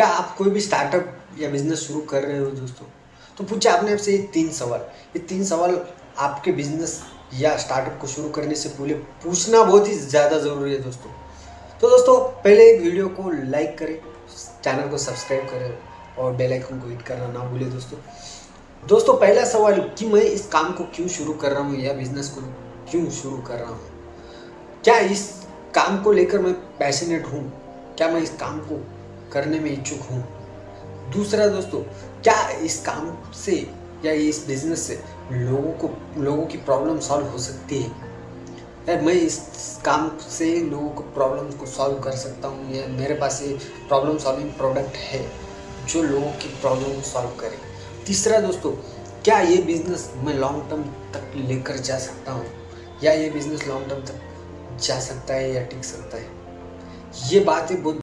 क्या आप कोई भी स्टार्टअप या बिज़नेस शुरू कर रहे हो दोस्तों? तो पूछे आपने आपसे ये तीन सवाल। ये तीन सवाल आपके बिज़नेस या स्टार्टअप को शुरू करने से पहले पूछना बहुत ही ज़्यादा ज़रूरी है दोस्तों। तो दोस्तों, पहले वीडियो को लाइक करें चैनल को सब्सक्राइब करें और बेल आइकन को हिट करना ना भूलें दोस्तों। दोस्तों, पहला सवाल कि मैं इस काम को क्यों शुरू कर रहा हूँ या बिज़नेस को क्यों शुरू कर रहा हूँ? क्या इस काम को लेकर मैं पैशनेट हूँ? क्या मैं इस काम को करने में इच्छुक हूँ। दूसरा दोस्तों, क्या इस काम से या इस बिज़नेस से लोगों को, लोगों की प्रॉब्लम सॉल्व हो सकती है? या मैं इस काम से लोगों को प्रॉब्लम को सॉल्व कर सकता हूँ। या मेरे पास ये प्रॉब्लम सॉल्विंग प्रोडक्ट है, जो लोगों की प्रॉब्लम को सॉल्व करे। तीसरा दोस्तों, क्या ये बिज़नेस मैं लॉन्ग टर्म तक लेकर जा सकता हूँ? या ये बिज़नेस लॉन्ग टर्म तक जा सकता है या टिक सकता है? ये बातें बहुत